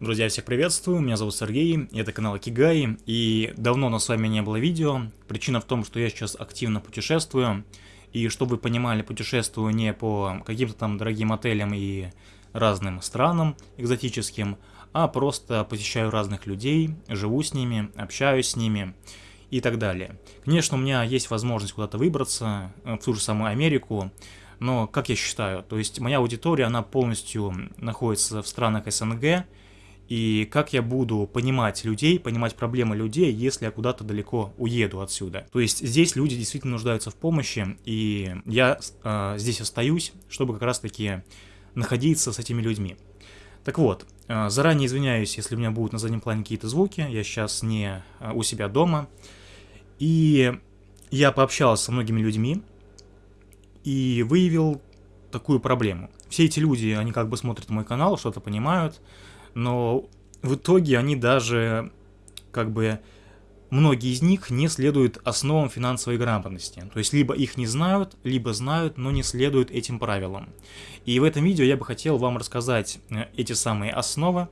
Друзья, всех приветствую, меня зовут Сергей, это канал Кигай, и давно у нас с вами не было видео. Причина в том, что я сейчас активно путешествую, и чтобы вы понимали, путешествую не по каким-то там дорогим отелям и разным странам экзотическим, а просто посещаю разных людей, живу с ними, общаюсь с ними и так далее. Конечно, у меня есть возможность куда-то выбраться, э, в ту же самую Америку, но, как я считаю, то есть моя аудитория, она полностью находится в странах СНГ, и как я буду понимать людей, понимать проблемы людей, если я куда-то далеко уеду отсюда. То есть здесь люди действительно нуждаются в помощи, и я э, здесь остаюсь, чтобы как раз-таки находиться с этими людьми. Так вот, э, заранее извиняюсь, если у меня будут на заднем плане какие-то звуки, я сейчас не э, у себя дома. И я пообщался со многими людьми, и выявил такую проблему. Все эти люди, они как бы смотрят мой канал, что-то понимают, но в итоге они даже, как бы, многие из них не следуют основам финансовой грамотности. То есть, либо их не знают, либо знают, но не следуют этим правилам. И в этом видео я бы хотел вам рассказать э, эти самые основы,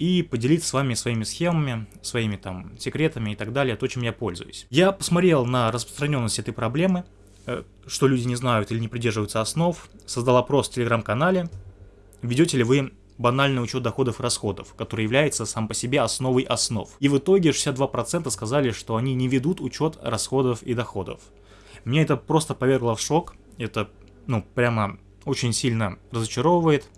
и поделиться с вами своими схемами, своими там секретами и так далее, то, чем я пользуюсь. Я посмотрел на распространенность этой проблемы, Э, что люди не знают или не придерживаются основ, создал опрос в телеграм-канале, ведете ли вы банальный учет доходов и расходов, который является сам по себе основой основ. И в итоге 62% сказали, что они не ведут учет расходов и доходов. Меня это просто повергло в шок, это, ну, прямо очень сильно разочаровывает,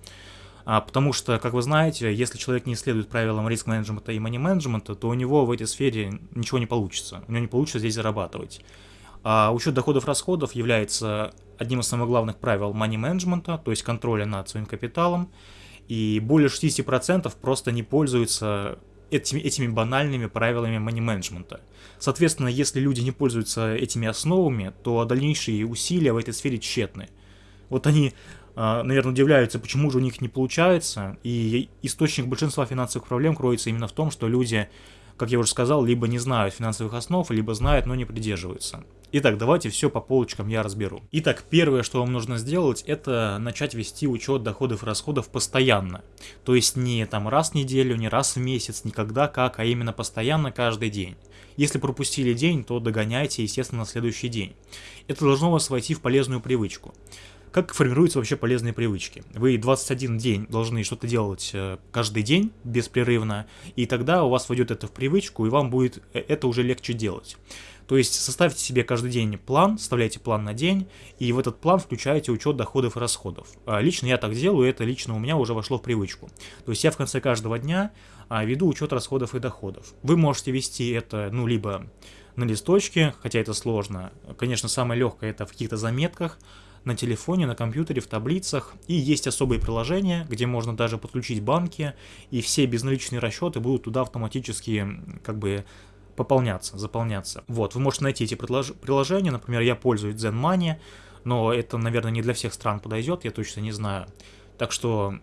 а, потому что, как вы знаете, если человек не следует правилам риск-менеджмента и мани-менеджмента, то у него в этой сфере ничего не получится, у него не получится здесь зарабатывать. А учет доходов-расходов является одним из самых главных правил money менеджмента, то есть контроля над своим капиталом, и более 60% просто не пользуются этими, этими банальными правилами money менеджмента. Соответственно, если люди не пользуются этими основами, то дальнейшие усилия в этой сфере тщетны. Вот они, а, наверное, удивляются, почему же у них не получается, и источник большинства финансовых проблем кроется именно в том, что люди как я уже сказал, либо не знают финансовых основ, либо знают, но не придерживаются. Итак, давайте все по полочкам я разберу. Итак, первое, что вам нужно сделать, это начать вести учет доходов и расходов постоянно. То есть не там раз в неделю, не раз в месяц, никогда как, а именно постоянно каждый день. Если пропустили день, то догоняйте, естественно, на следующий день. Это должно вас войти в полезную привычку. Как формируются вообще полезные привычки? Вы 21 день должны что-то делать э, каждый день беспрерывно, и тогда у вас войдет это в привычку, и вам будет э, это уже легче делать. То есть составьте себе каждый день план, составляйте план на день, и в этот план включаете учет доходов и расходов. А лично я так делаю, это лично у меня уже вошло в привычку. То есть я в конце каждого дня а, веду учет расходов и доходов. Вы можете вести это, ну, либо на листочке, хотя это сложно. Конечно, самое легкое это в каких-то заметках, на телефоне, на компьютере, в таблицах. И есть особые приложения, где можно даже подключить банки, и все безналичные расчеты будут туда автоматически как бы пополняться, заполняться. Вот, вы можете найти эти приложения, например, я пользуюсь Zen Money, но это, наверное, не для всех стран подойдет, я точно не знаю. Так что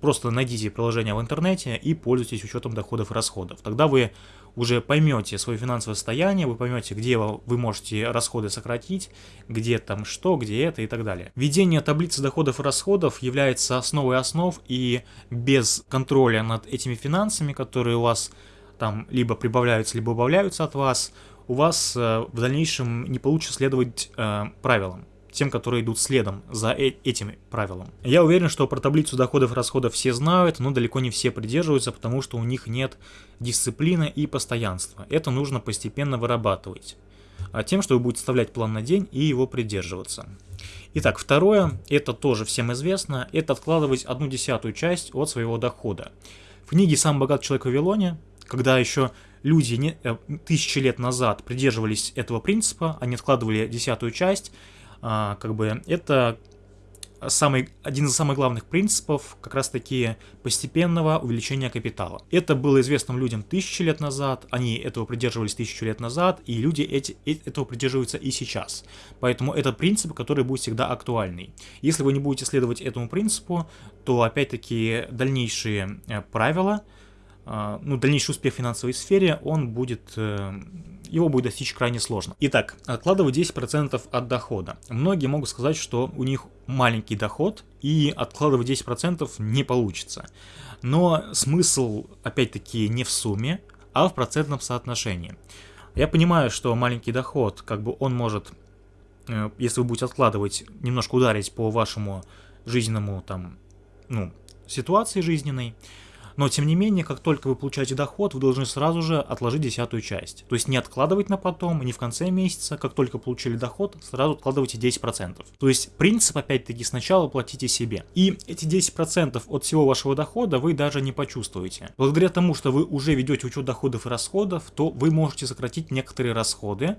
просто найдите приложение в интернете и пользуйтесь учетом доходов и расходов. Тогда вы уже поймете свое финансовое состояние, вы поймете, где вы можете расходы сократить, где там что, где это и так далее. Введение таблицы доходов и расходов является основой основ, и без контроля над этими финансами, которые у вас там либо прибавляются, либо убавляются от вас, у вас э, в дальнейшем не получится следовать э, правилам тем, которые идут следом за э этим правилом. Я уверен, что про таблицу доходов и расходов все знают, но далеко не все придерживаются, потому что у них нет дисциплины и постоянства. Это нужно постепенно вырабатывать. А тем, что вы будете составлять план на день и его придерживаться. Итак, второе, это тоже всем известно, это откладывать одну десятую часть от своего дохода. В книге «Сам богат человек в Вавилоне», когда еще люди не, э, тысячи лет назад придерживались этого принципа, они откладывали десятую часть, а, как бы это самый, один из самых главных принципов как раз-таки постепенного увеличения капитала. Это было известным людям тысячи лет назад, они этого придерживались тысячу лет назад, и люди эти, э, этого придерживаются и сейчас. Поэтому это принцип, который будет всегда актуальный. Если вы не будете следовать этому принципу, то опять-таки дальнейшие э, правила, ну, дальнейший успех в финансовой сфере, он будет, э, его будет достичь крайне сложно. Итак, откладывать 10% от дохода. Многие могут сказать, что у них маленький доход и откладывать 10% не получится. Но смысл, опять-таки, не в сумме, а в процентном соотношении. Я понимаю, что маленький доход, как бы он может, э, если вы будете откладывать, немножко ударить по вашему жизненному там, ну, ситуации жизненной, но тем не менее, как только вы получаете доход, вы должны сразу же отложить десятую часть. То есть не откладывать на потом, не в конце месяца, как только получили доход, сразу откладывайте 10%. То есть принцип опять-таки сначала платите себе. И эти 10% от всего вашего дохода вы даже не почувствуете. Благодаря тому, что вы уже ведете учет доходов и расходов, то вы можете сократить некоторые расходы,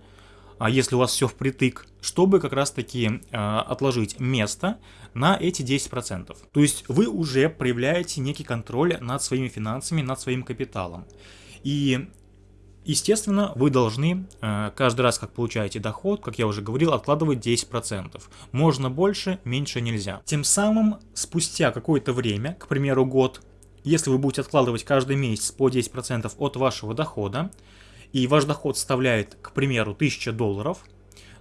а если у вас все впритык, чтобы как раз таки э, отложить место на эти 10%. То есть вы уже проявляете некий контроль над своими финансами, над своим капиталом. И Естественно, вы должны э, каждый раз, как получаете доход, как я уже говорил, откладывать 10%. Можно больше, меньше нельзя. Тем самым, спустя какое-то время, к примеру год, если вы будете откладывать каждый месяц по 10% от вашего дохода, и ваш доход составляет, к примеру, 1000 долларов,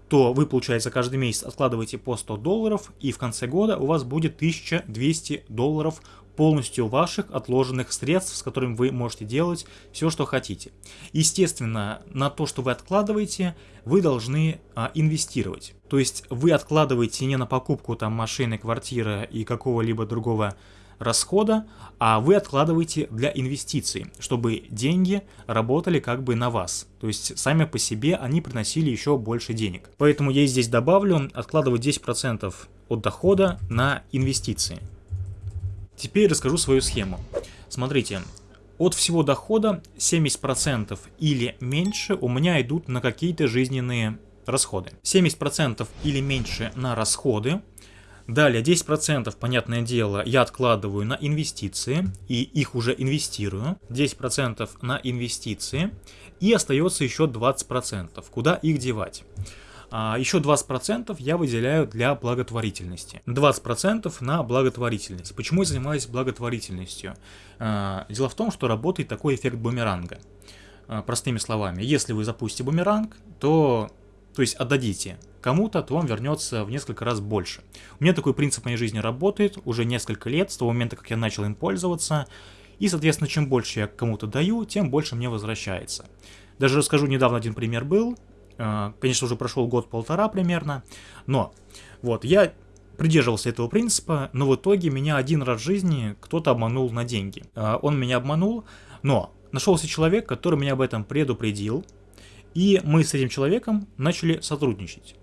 то вы, получается, каждый месяц откладываете по 100 долларов, и в конце года у вас будет 1200 долларов полностью ваших отложенных средств, с которыми вы можете делать все, что хотите. Естественно, на то, что вы откладываете, вы должны а, инвестировать. То есть вы откладываете не на покупку там машины, квартиры и какого-либо другого расхода, а вы откладываете для инвестиций, чтобы деньги работали как бы на вас. То есть сами по себе они приносили еще больше денег. Поэтому я здесь добавлю откладывать 10% от дохода на инвестиции. Теперь расскажу свою схему. Смотрите, от всего дохода 70% или меньше у меня идут на какие-то жизненные расходы. 70% или меньше на расходы, Далее 10%, понятное дело, я откладываю на инвестиции, и их уже инвестирую. 10% на инвестиции, и остается еще 20%. Куда их девать? А еще 20% я выделяю для благотворительности. 20% на благотворительность. Почему я занимаюсь благотворительностью? А, дело в том, что работает такой эффект бумеранга. А, простыми словами, если вы запустите бумеранг, то, то есть отдадите кому-то, то вам вернется в несколько раз больше. У меня такой принцип моей жизни работает уже несколько лет, с того момента, как я начал им пользоваться. И, соответственно, чем больше я кому-то даю, тем больше мне возвращается. Даже расскажу, недавно один пример был. А, конечно, уже прошел год-полтора примерно. Но, вот, я придерживался этого принципа, но в итоге меня один раз в жизни кто-то обманул на деньги. А, он меня обманул, но нашелся человек, который меня об этом предупредил, и мы с этим человеком начали сотрудничать.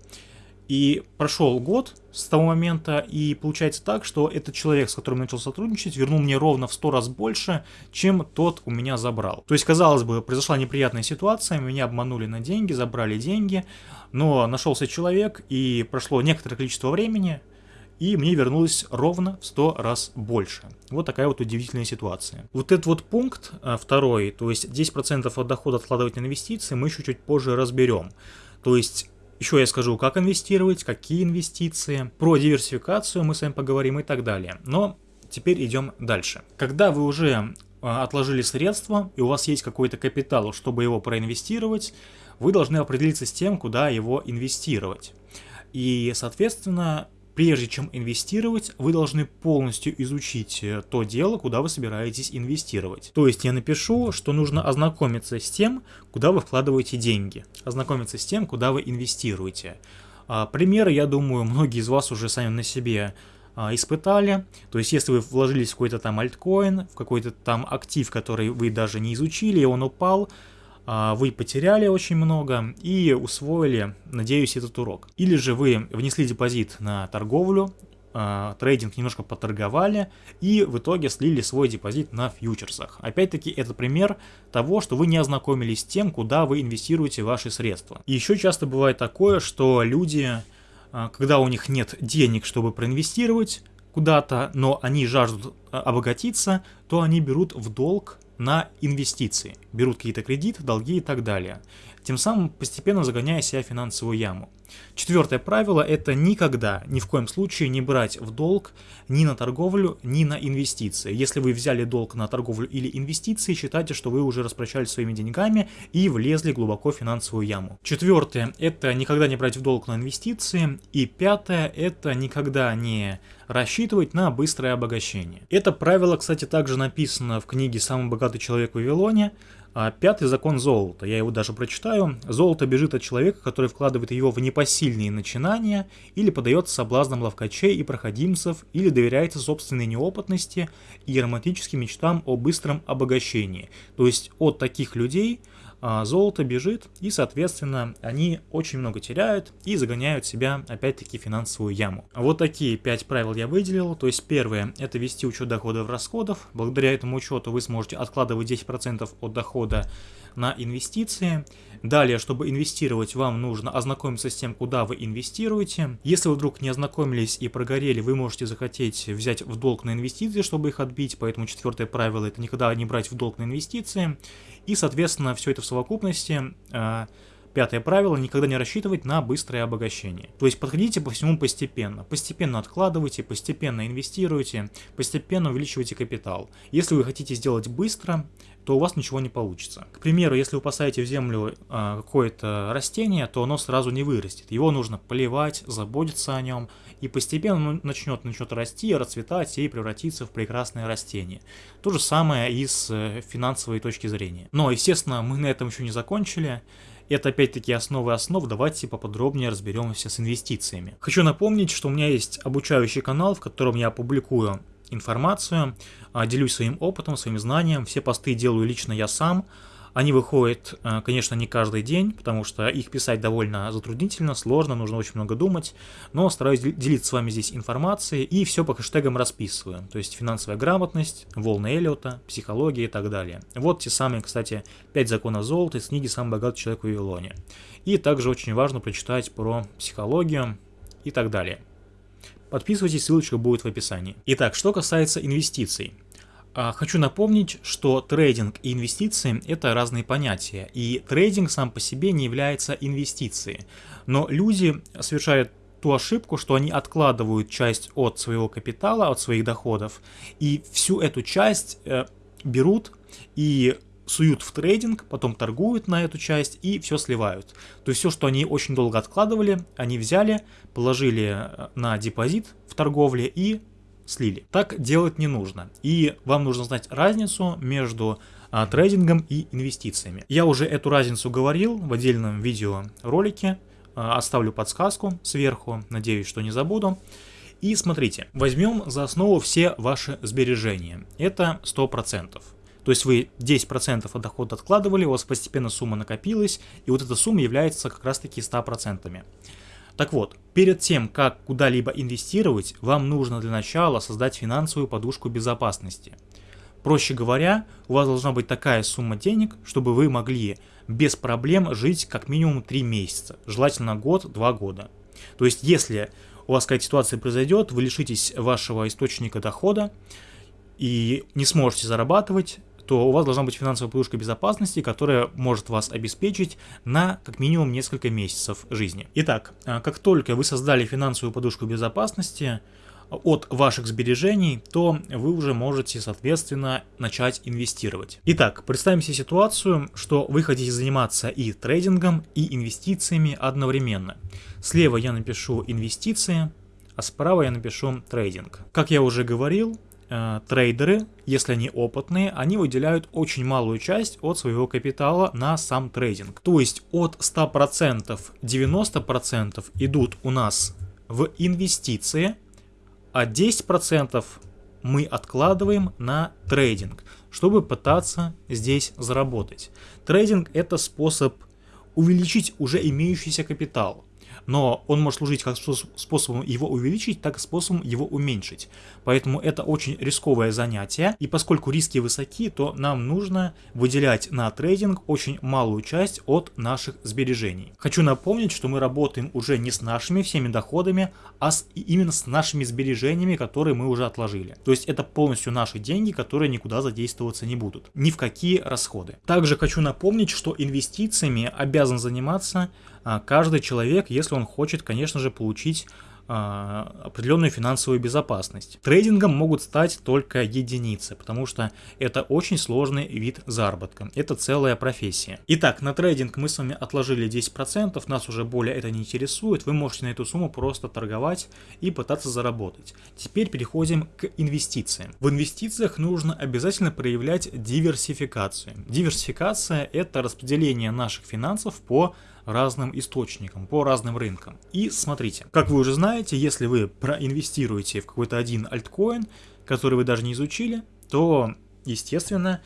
И прошел год с того момента, и получается так, что этот человек, с которым начал сотрудничать, вернул мне ровно в 100 раз больше, чем тот у меня забрал. То есть, казалось бы, произошла неприятная ситуация, меня обманули на деньги, забрали деньги, но нашелся человек, и прошло некоторое количество времени, и мне вернулось ровно в 100 раз больше. Вот такая вот удивительная ситуация. Вот этот вот пункт а, второй, то есть 10% от дохода откладывать на инвестиции, мы еще чуть позже разберем. То есть еще я скажу, как инвестировать, какие инвестиции, про диверсификацию мы с вами поговорим и так далее. Но теперь идем дальше. Когда вы уже а, отложили средства и у вас есть какой-то капитал, чтобы его проинвестировать, вы должны определиться с тем, куда его инвестировать. И, соответственно, Прежде чем инвестировать, вы должны полностью изучить э, то дело, куда вы собираетесь инвестировать. То есть я напишу, что нужно ознакомиться с тем, куда вы вкладываете деньги, ознакомиться с тем, куда вы инвестируете. А, примеры, я думаю, многие из вас уже сами на себе а, испытали. То есть, если вы вложились в какой-то там альткоин, в какой-то там актив, который вы даже не изучили, и он упал, вы потеряли очень много и усвоили, надеюсь, этот урок. Или же вы внесли депозит на торговлю, а, трейдинг немножко поторговали и в итоге слили свой депозит на фьючерсах. Опять-таки это пример того, что вы не ознакомились с тем, куда вы инвестируете ваши средства. И еще часто бывает такое, что люди, а, когда у них нет денег, чтобы проинвестировать, куда-то, но они жаждут обогатиться, то они берут в долг на инвестиции, берут какие-то кредиты, долги и так далее, тем самым постепенно загоняя себя в финансовую яму. Четвертое правило – это никогда, ни в коем случае не брать в долг ни на торговлю, ни на инвестиции. Если вы взяли долг на торговлю или инвестиции, считайте, что вы уже распрощались своими деньгами и влезли глубоко в финансовую яму. Четвертое – это никогда не брать в долг на инвестиции. И пятое – это никогда не рассчитывать на быстрое обогащение. Это правило, кстати, также написано в книге «Самый богатый человек в Вавилоне», а пятый закон золота, я его даже прочитаю. Золото бежит от человека, который вкладывает его в непосильные начинания, или подается соблазнам ловкачей и проходимцев, или доверяется собственной неопытности и романтическим мечтам о быстром обогащении. То есть от таких людей а золото бежит, и, соответственно, они очень много теряют и загоняют себя, опять-таки, в финансовую яму. Вот такие 5 правил я выделил. То есть, первое – это вести учет доходов и расходов. Благодаря этому учету вы сможете откладывать 10% от дохода на инвестиции. Далее, чтобы инвестировать, вам нужно ознакомиться с тем, куда вы инвестируете. Если вы вдруг не ознакомились и прогорели, вы можете захотеть взять в долг на инвестиции, чтобы их отбить. Поэтому четвертое правило – это никогда не брать в долг на инвестиции. И, соответственно, все это в совокупности э, Пятое правило – никогда не рассчитывать на быстрое обогащение. То есть подходите по всему постепенно. Постепенно откладывайте, постепенно инвестируйте, постепенно увеличивайте капитал. Если вы хотите сделать быстро, то у вас ничего не получится. К примеру, если вы посадите в землю э, какое-то растение, то оно сразу не вырастет. Его нужно поливать, заботиться о нем, и постепенно начнет, начнет расти, расцветать и превратиться в прекрасное растение. То же самое и с э, финансовой точки зрения. Но, естественно, мы на этом еще не закончили. Это опять-таки основы основ, давайте поподробнее разберемся с инвестициями. Хочу напомнить, что у меня есть обучающий канал, в котором я публикую информацию, а, делюсь своим опытом, своим знанием, все посты делаю лично я сам, они выходят, э, конечно, не каждый день, потому что их писать довольно затруднительно, сложно, нужно очень много думать, но стараюсь делиться с вами здесь информацией и все по хэштегам расписываю, то есть финансовая грамотность, волны Эллиота, психология и так далее. Вот те самые, кстати, 5 законов золота из книги «Самый богатый человек в Вавилоне». И также очень важно прочитать про психологию и так далее. Подписывайтесь, ссылочка будет в описании. Итак, что касается инвестиций. А, хочу напомнить, что трейдинг и инвестиции – это разные понятия, и трейдинг сам по себе не является инвестицией. Но люди совершают ту ошибку, что они откладывают часть от своего капитала, от своих доходов, и всю эту часть э, берут и суют в трейдинг, потом торгуют на эту часть и все сливают. То есть все, что они очень долго откладывали, они взяли, положили э, на депозит в торговле и слили. Так делать не нужно. И вам нужно знать разницу между а, трейдингом и инвестициями. Я уже эту разницу говорил в отдельном видеоролике. А, оставлю подсказку сверху, надеюсь, что не забуду. И смотрите, возьмем за основу все ваши сбережения. Это 100%. То есть вы 10% от дохода откладывали, у вас постепенно сумма накопилась, и вот эта сумма является как раз таки 100%. Так вот, перед тем, как куда-либо инвестировать, вам нужно для начала создать финансовую подушку безопасности. Проще говоря, у вас должна быть такая сумма денег, чтобы вы могли без проблем жить как минимум 3 месяца, желательно год-2 года. То есть, если у вас какая-то ситуация произойдет, вы лишитесь вашего источника дохода и не сможете зарабатывать, то у вас должна быть финансовая подушка безопасности, которая может вас обеспечить на как минимум несколько месяцев жизни. Итак, а, как только вы создали финансовую подушку безопасности, от ваших сбережений, то вы уже можете, соответственно, начать инвестировать. Итак, представим себе ситуацию, что вы хотите заниматься и трейдингом, и инвестициями одновременно. Слева я напишу инвестиции, а справа я напишу трейдинг. Как я уже говорил, э, трейдеры, если они опытные, они выделяют очень малую часть от своего капитала на сам трейдинг. То есть от 100% 90% идут у нас в инвестиции, а 10% мы откладываем на трейдинг, чтобы пытаться здесь заработать. Трейдинг это способ увеличить уже имеющийся капитал. Но он может служить как способом его увеличить, так и способом его уменьшить. Поэтому это очень рисковое занятие, и поскольку риски высоки, то нам нужно выделять на трейдинг очень малую часть от наших сбережений. Хочу напомнить, что мы работаем уже не с нашими всеми доходами, а с, именно с нашими сбережениями, которые мы уже отложили. То есть это полностью наши деньги, которые никуда задействоваться не будут. Ни в какие расходы. Также хочу напомнить, что инвестициями обязан заниматься каждый человек, если он хочет, конечно же, получить а, определенную финансовую безопасность. Трейдингом могут стать только единицы, потому что это очень сложный вид заработка. Это целая профессия. Итак, на трейдинг мы с вами отложили 10%, нас уже более это не интересует. Вы можете на эту сумму просто торговать и пытаться заработать. Теперь переходим к инвестициям. В инвестициях нужно обязательно проявлять диверсификацию. Диверсификация это распределение наших финансов по разным источникам, по разным рынкам. И смотрите, как вы уже знаете, если вы проинвестируете в какой-то один альткоин, который вы даже не изучили, то, естественно,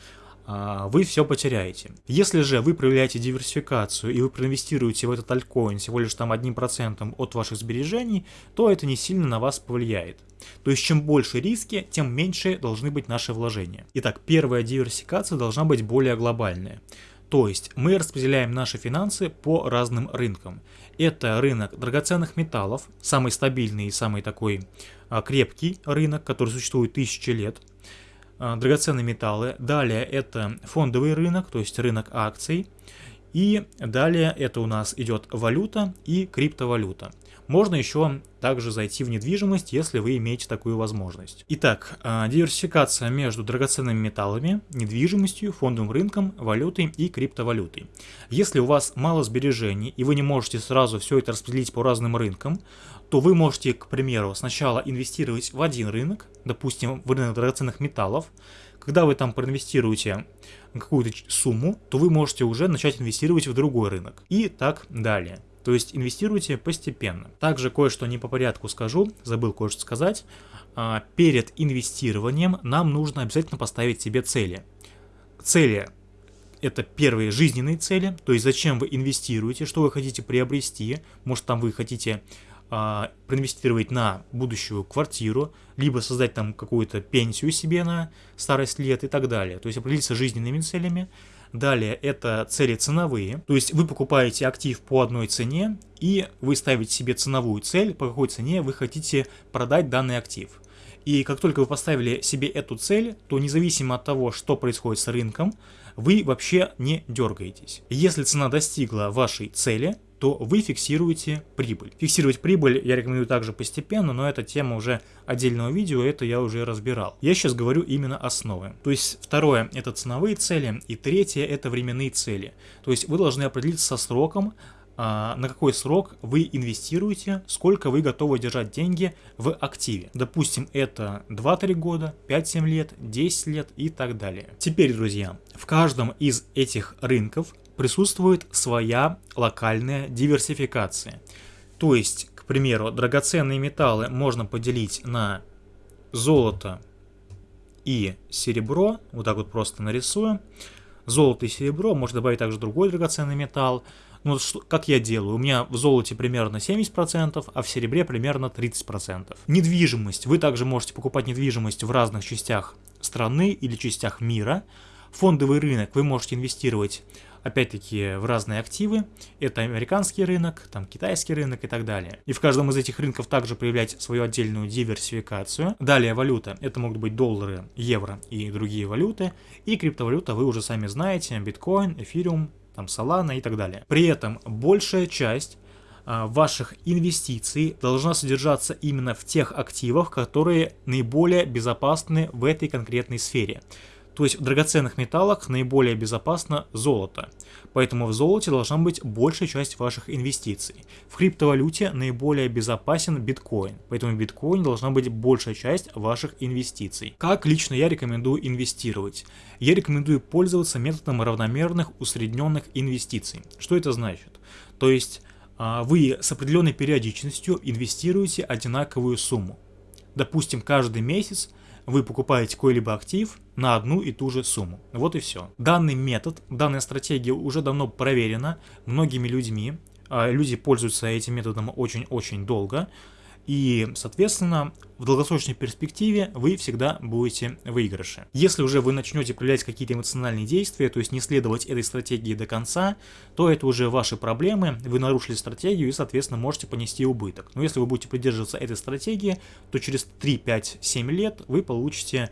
а, вы все потеряете. Если же вы проявляете диверсификацию и вы проинвестируете в этот альткоин всего лишь там одним процентом от ваших сбережений, то это не сильно на вас повлияет. То есть чем больше риски, тем меньше должны быть наши вложения. Итак, первая диверсификация должна быть более глобальная. То есть мы распределяем наши финансы по разным рынкам. Это рынок драгоценных металлов, самый стабильный и самый такой а, крепкий рынок, который существует тысячи лет. А, драгоценные металлы. Далее это фондовый рынок, то есть рынок акций. И далее это у нас идет валюта и криптовалюта. Можно еще также зайти в недвижимость, если вы имеете такую возможность. Итак, а, диверсификация между драгоценными металлами, недвижимостью, фондовым рынком, валютой и криптовалютой. Если у вас мало сбережений и вы не можете сразу все это распределить по разным рынкам, то вы можете, к примеру, сначала инвестировать в один рынок, допустим, в рынок драгоценных металлов. Когда вы там проинвестируете какую-то сумму, то вы можете уже начать инвестировать в другой рынок. И так далее. То есть инвестируйте постепенно. Также кое-что не по порядку скажу, забыл кое-что сказать. А, перед инвестированием нам нужно обязательно поставить себе цели. Цели это первые жизненные цели, то есть зачем вы инвестируете, что вы хотите приобрести, может там вы хотите а, проинвестировать на будущую квартиру, либо создать там какую-то пенсию себе на старость лет и так далее. То есть определиться жизненными целями, Далее это цели ценовые, то есть вы покупаете актив по одной цене и вы ставите себе ценовую цель, по какой цене вы хотите продать данный актив. И как только вы поставили себе эту цель, то независимо от того, что происходит с рынком, вы вообще не дергаетесь. Если цена достигла вашей цели, то вы фиксируете прибыль. Фиксировать прибыль я рекомендую также постепенно, но это тема уже отдельного видео, это я уже разбирал. Я сейчас говорю именно основы. То есть второе это ценовые цели, и третье это временные цели. То есть вы должны определиться со сроком, а, на какой срок вы инвестируете, сколько вы готовы держать деньги в активе. Допустим, это 2-3 года, 5-7 лет, 10 лет и так далее. Теперь, друзья, в каждом из этих рынков присутствует своя локальная диверсификация. То есть, к примеру, драгоценные металлы можно поделить на золото и серебро, вот так вот просто нарисую. Золото и серебро, можно добавить также другой драгоценный металл. Ну, как я делаю? У меня в золоте примерно 70%, а в серебре примерно 30%. Недвижимость. Вы также можете покупать недвижимость в разных частях страны или частях мира. Фондовый рынок вы можете инвестировать опять-таки в разные активы. Это американский рынок, там китайский рынок и так далее. И в каждом из этих рынков также проявлять свою отдельную диверсификацию. Далее валюта, это могут быть доллары, евро и другие валюты. И криптовалюта вы уже сами знаете, биткоин, эфириум, там Solana и так далее. При этом большая часть а, ваших инвестиций должна содержаться именно в тех активах, которые наиболее безопасны в этой конкретной сфере. То есть в драгоценных металлах наиболее безопасно золото. Поэтому в золоте должна быть большая часть ваших инвестиций. В криптовалюте наиболее безопасен биткоин. Поэтому в биткоине должна быть большая часть ваших инвестиций. Как лично я рекомендую инвестировать? Я рекомендую пользоваться методом равномерных усредненных инвестиций. Что это значит? То есть а, вы с определенной периодичностью инвестируете одинаковую сумму. Допустим, каждый месяц вы покупаете какой-либо актив на одну и ту же сумму. Вот и все. Данный метод, данная стратегия уже давно проверена многими людьми, а, люди пользуются этим методом очень-очень долго, и, соответственно, в долгосрочной перспективе вы всегда будете в выигрыше. Если уже вы начнете проявлять какие-то эмоциональные действия, то есть не следовать этой стратегии до конца, то это уже ваши проблемы, вы нарушили стратегию и, соответственно, можете понести убыток. Но если вы будете придерживаться этой стратегии, то через 3, 5, 7 лет вы получите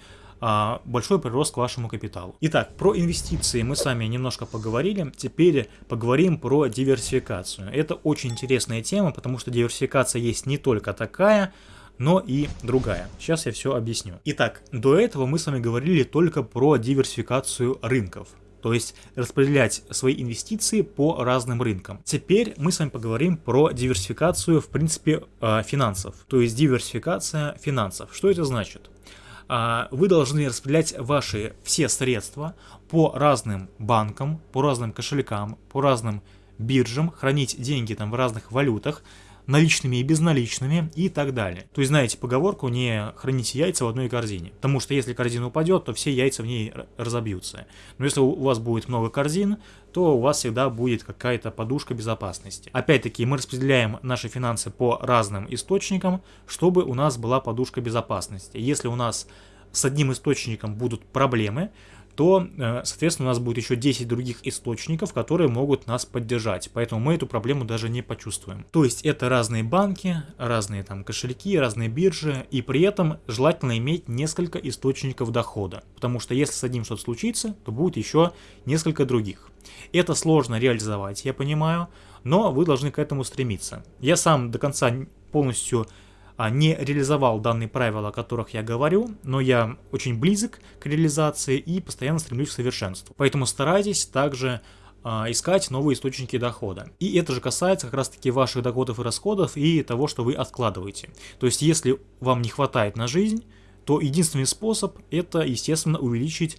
большой прирост к вашему капиталу. Итак, про инвестиции мы с вами немножко поговорили, теперь поговорим про диверсификацию. Это очень интересная тема, потому что диверсификация есть не только такая, но и другая. Сейчас я все объясню. Итак, до этого мы с вами говорили только про диверсификацию рынков. То есть распределять свои инвестиции по разным рынкам. Теперь мы с вами поговорим про диверсификацию, в принципе, а, финансов. То есть диверсификация финансов. Что это значит? А, вы должны распределять ваши все средства по разным банкам, по разным кошелькам, по разным биржам, хранить деньги там в разных валютах, наличными и безналичными и так далее. То есть знаете поговорку не храните яйца в одной корзине, потому что если корзина упадет, то все яйца в ней разобьются. Но если у вас будет много корзин, то у вас всегда будет какая-то подушка безопасности. Опять-таки мы распределяем наши финансы по разным источникам, чтобы у нас была подушка безопасности. Если у нас с одним источником будут проблемы, то, э, соответственно, у нас будет еще 10 других источников, которые могут нас поддержать. Поэтому мы эту проблему даже не почувствуем. То есть это разные банки, разные там кошельки, разные биржи, и при этом желательно иметь несколько источников дохода. Потому что если с одним что-то случится, то будет еще несколько других. Это сложно реализовать, я понимаю, но вы должны к этому стремиться. Я сам до конца полностью не реализовал данные правила, о которых я говорю, но я очень близок к реализации и постоянно стремлюсь к совершенству. Поэтому старайтесь также а, искать новые источники дохода. И это же касается как раз таки ваших доходов и расходов и того, что вы откладываете. То есть если вам не хватает на жизнь, то единственный способ это, естественно, увеличить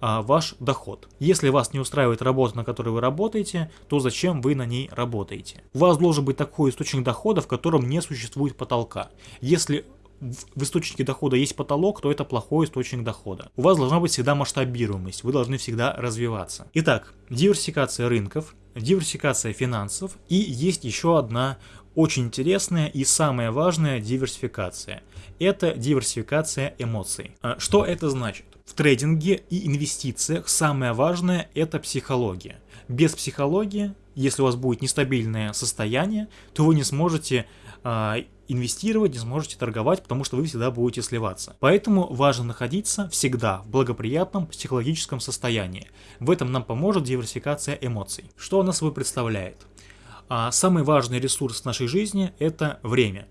а, ваш доход. Если вас не устраивает работа, на которой вы работаете, то зачем вы на ней работаете? У вас должен быть такой источник дохода, в котором не существует потолка. Если в источнике дохода есть потолок, то это плохой источник дохода. У вас должна быть всегда масштабируемость, вы должны всегда развиваться. Итак, диверсификация рынков, диверсификация финансов и есть еще одна очень интересная и самая важная диверсификация. Это диверсификация эмоций. А что это значит? В трейдинге и инвестициях самое важное это психология. Без психологии, если у вас будет нестабильное состояние, то вы не сможете э, инвестировать, не сможете торговать, потому что вы всегда будете сливаться. Поэтому важно находиться всегда в благоприятном психологическом состоянии. В этом нам поможет диверсификация эмоций. Что она собой представляет? А самый важный ресурс в нашей жизни – это время.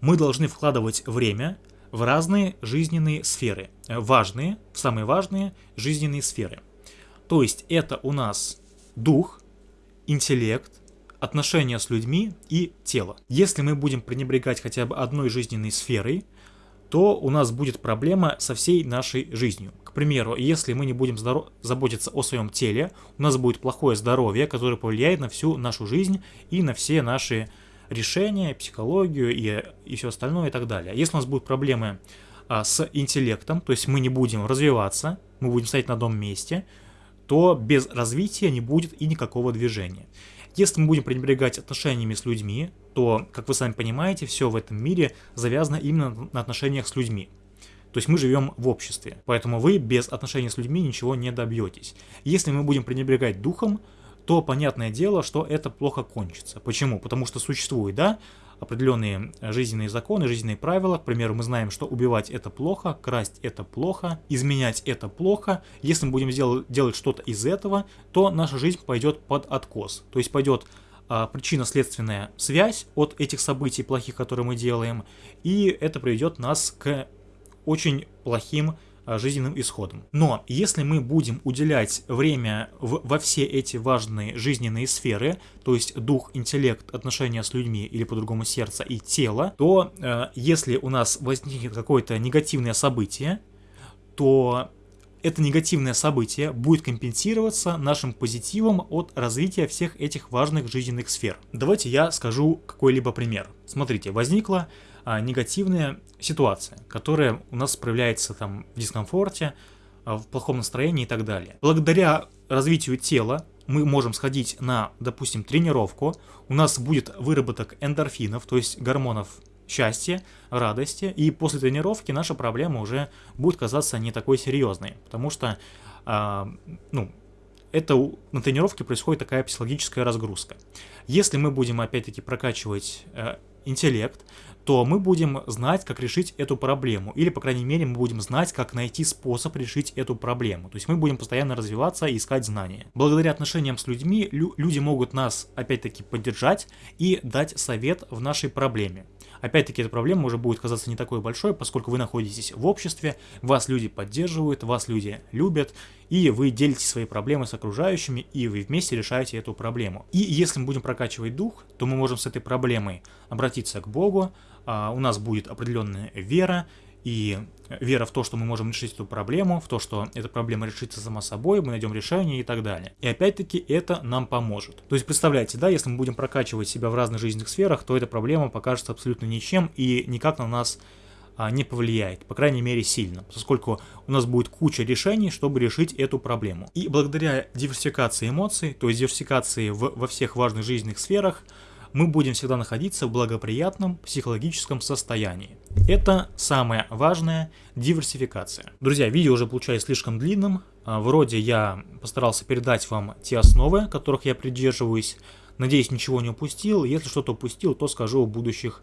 Мы должны вкладывать время в разные жизненные сферы. Важные, самые важные жизненные сферы. То есть это у нас дух, интеллект, отношения с людьми и тело. Если мы будем пренебрегать хотя бы одной жизненной сферой, то у нас будет проблема со всей нашей жизнью. К примеру, если мы не будем заботиться о своем теле, у нас будет плохое здоровье, которое повлияет на всю нашу жизнь и на все наши решения, психологию и, и все остальное и так далее. Если у нас будут проблемы а, с интеллектом, то есть мы не будем развиваться, мы будем стоять на одном месте, то без развития не будет и никакого движения. Если мы будем пренебрегать отношениями с людьми, то, как вы сами понимаете, все в этом мире завязано именно на отношениях с людьми. То есть мы живем в обществе, поэтому вы без отношений с людьми ничего не добьетесь. Если мы будем пренебрегать духом, то понятное дело, что это плохо кончится. Почему? Потому что существует, да, определенные жизненные законы, жизненные правила. К примеру, мы знаем, что убивать это плохо, красть это плохо, изменять это плохо. Если мы будем делать, делать что-то из этого, то наша жизнь пойдет под откос. То есть пойдет а, причинно-следственная связь от этих событий плохих, которые мы делаем, и это приведет нас к очень плохим жизненным исходом. Но если мы будем уделять время в, во все эти важные жизненные сферы, то есть дух, интеллект, отношения с людьми или по-другому сердце и тело, то э, если у нас возникнет какое-то негативное событие, то это негативное событие будет компенсироваться нашим позитивом от развития всех этих важных жизненных сфер. Давайте я скажу какой-либо пример. Смотрите, возникла а, негативная ситуация, которая у нас проявляется там в дискомфорте, а, в плохом настроении и так далее. Благодаря развитию тела, мы можем сходить на, допустим, тренировку, у нас будет выработок эндорфинов, то есть гормонов счастья, радости, и после тренировки наша проблема уже будет казаться не такой серьезной, потому что, а, ну, это на тренировке происходит такая психологическая разгрузка. Если мы будем опять-таки прокачивать э, интеллект, то мы будем знать, как решить эту проблему. Или, по крайней мере, мы будем знать, как найти способ решить эту проблему. То есть мы будем постоянно развиваться и искать знания. Благодаря отношениям с людьми, лю люди могут нас, опять-таки, поддержать и дать совет в нашей проблеме. Опять-таки, эта проблема уже будет казаться не такой большой, поскольку вы находитесь в обществе, вас люди поддерживают, вас люди любят, и вы делите свои проблемы с окружающими, и вы вместе решаете эту проблему. И если мы будем прокачивать дух, то мы можем с этой проблемой обратиться к Богу, а, у нас будет определенная вера, и вера в то, что мы можем решить эту проблему, в то, что эта проблема решится сама собой, мы найдем решение и так далее. И опять-таки это нам поможет. То есть представляете, да, если мы будем прокачивать себя в разных жизненных сферах, то эта проблема покажется абсолютно ничем и никак на нас а, не повлияет, по крайней мере сильно, поскольку у нас будет куча решений, чтобы решить эту проблему. И благодаря диверсификации эмоций, то есть диверсификации в, во всех важных жизненных сферах, мы будем всегда находиться в благоприятном психологическом состоянии. Это самое важное – диверсификация. Друзья, видео уже получается слишком длинным. А, вроде я постарался передать вам те основы, которых я придерживаюсь. Надеюсь, ничего не упустил. Если что-то упустил, то скажу в будущих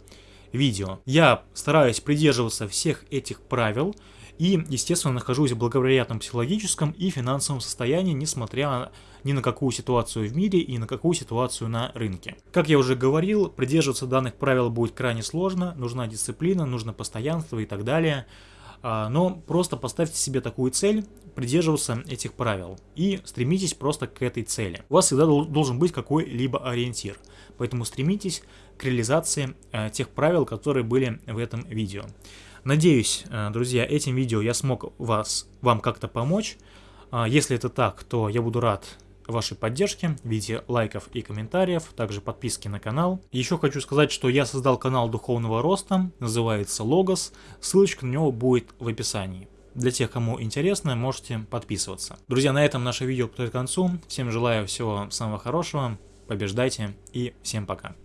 видео. Я стараюсь придерживаться всех этих правил и, естественно, нахожусь в благоприятном психологическом и финансовом состоянии, несмотря ни на какую ситуацию в мире и на какую ситуацию на рынке. Как я уже говорил, придерживаться данных правил будет крайне сложно, нужна дисциплина, нужно постоянство и так далее. А, но просто поставьте себе такую цель, придерживаться этих правил и стремитесь просто к этой цели. У вас всегда должен быть какой-либо ориентир, поэтому стремитесь к реализации э, тех правил, которые были в этом видео. Надеюсь, э, друзья, этим видео я смог вас, вам как-то помочь. А, если это так, то я буду рад вашей поддержки в виде лайков и комментариев, также подписки на канал. Еще хочу сказать, что я создал канал духовного роста, называется Логос, ссылочка на него будет в описании. Для тех, кому интересно, можете подписываться. Друзья, на этом наше видео подходит к концу. Всем желаю всего самого хорошего, побеждайте и всем пока.